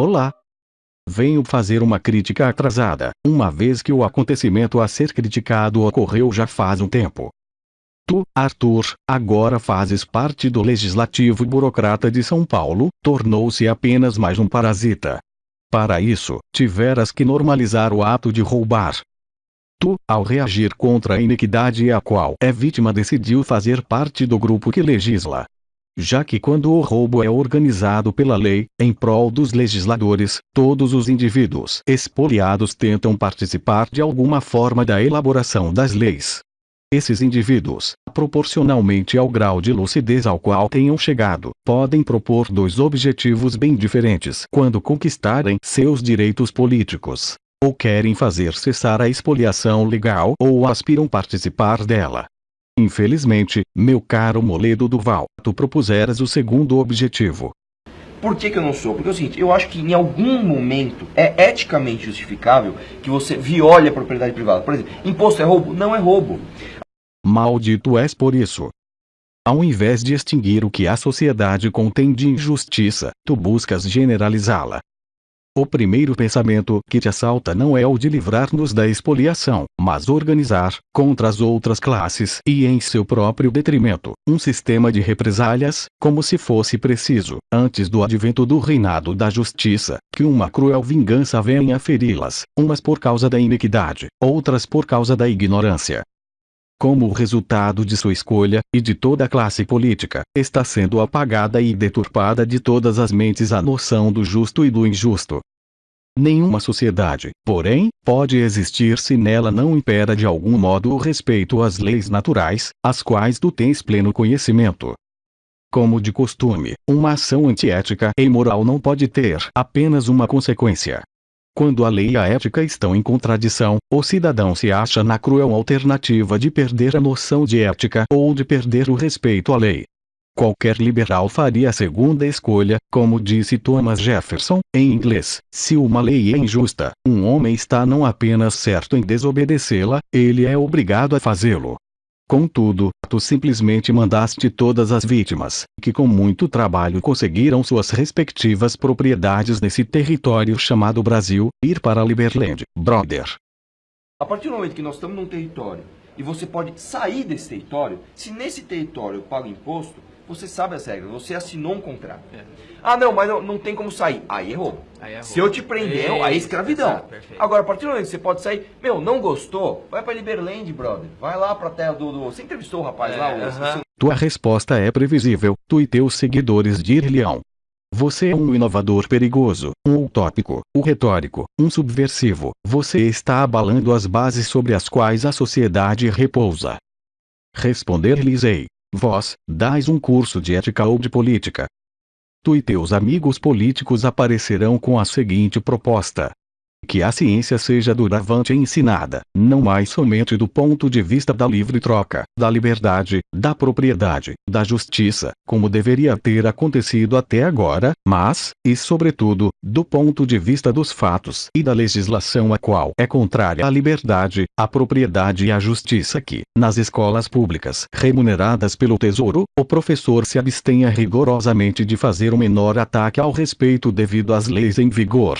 Olá! Venho fazer uma crítica atrasada, uma vez que o acontecimento a ser criticado ocorreu já faz um tempo. Tu, Arthur, agora fazes parte do legislativo burocrata de São Paulo, tornou-se apenas mais um parasita. Para isso, tiveras que normalizar o ato de roubar. Tu, ao reagir contra a iniquidade a qual é vítima decidiu fazer parte do grupo que legisla. Já que quando o roubo é organizado pela lei, em prol dos legisladores, todos os indivíduos expoliados tentam participar de alguma forma da elaboração das leis. Esses indivíduos, proporcionalmente ao grau de lucidez ao qual tenham chegado, podem propor dois objetivos bem diferentes quando conquistarem seus direitos políticos. Ou querem fazer cessar a expoliação legal ou aspiram participar dela. Infelizmente, meu caro Moledo Duval, tu propuseras o segundo objetivo. Por que, que eu não sou? Porque é o seguinte, eu acho que em algum momento é eticamente justificável que você viole a propriedade privada. Por exemplo, imposto é roubo? Não é roubo. Maldito és por isso. Ao invés de extinguir o que a sociedade contém de injustiça, tu buscas generalizá-la. O primeiro pensamento que te assalta não é o de livrar-nos da expoliação, mas organizar, contra as outras classes e em seu próprio detrimento, um sistema de represálias, como se fosse preciso, antes do advento do reinado da justiça, que uma cruel vingança venha feri-las, umas por causa da iniquidade, outras por causa da ignorância, como resultado de sua escolha, e de toda a classe política, está sendo apagada e deturpada de todas as mentes a noção do justo e do injusto. Nenhuma sociedade, porém, pode existir se nela não impera de algum modo o respeito às leis naturais, as quais tu tens pleno conhecimento. Como de costume, uma ação antiética e imoral não pode ter apenas uma consequência, quando a lei e a ética estão em contradição, o cidadão se acha na cruel alternativa de perder a noção de ética ou de perder o respeito à lei. Qualquer liberal faria a segunda escolha, como disse Thomas Jefferson, em inglês: se uma lei é injusta, um homem está não apenas certo em desobedecê-la, ele é obrigado a fazê-lo. Contudo, tu simplesmente mandaste todas as vítimas, que com muito trabalho conseguiram suas respectivas propriedades nesse território chamado Brasil, ir para Liberland, brother. A partir do momento que nós estamos num território e você pode sair desse território, se nesse território eu pago imposto, você sabe as regras, você assinou um contrato. É. Ah, não, mas não, não tem como sair. Aí errou. Aí é Se eu te prender, aí é escravidão. Exato, Agora, a partir do momento que você pode sair, meu, não gostou, vai pra Liberland, brother. Vai lá pra terra do... do... Você entrevistou o rapaz é, lá? O... Uh -huh. Tua resposta é previsível, tu e teus seguidores dir-lhe-ão. Você é um inovador perigoso, um utópico, um retórico, um subversivo. Você está abalando as bases sobre as quais a sociedade repousa. Responder-lhes-ei. Vós, dais um curso de ética ou de política. Tu e teus amigos políticos aparecerão com a seguinte proposta: que a ciência seja duravante ensinada, não mais somente do ponto de vista da livre troca, da liberdade, da propriedade, da justiça, como deveria ter acontecido até agora, mas, e sobretudo, do ponto de vista dos fatos e da legislação a qual é contrária à liberdade, à propriedade e à justiça que, nas escolas públicas remuneradas pelo Tesouro, o professor se abstenha rigorosamente de fazer o menor ataque ao respeito devido às leis em vigor,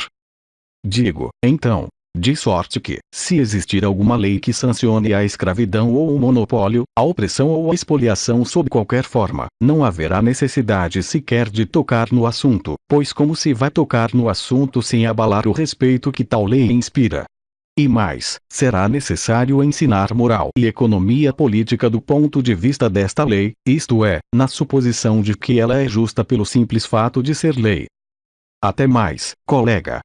Digo, então, de sorte que, se existir alguma lei que sancione a escravidão ou o monopólio, a opressão ou a expoliação sob qualquer forma, não haverá necessidade sequer de tocar no assunto, pois como se vai tocar no assunto sem abalar o respeito que tal lei inspira? E mais, será necessário ensinar moral e economia política do ponto de vista desta lei, isto é, na suposição de que ela é justa pelo simples fato de ser lei. Até mais, colega.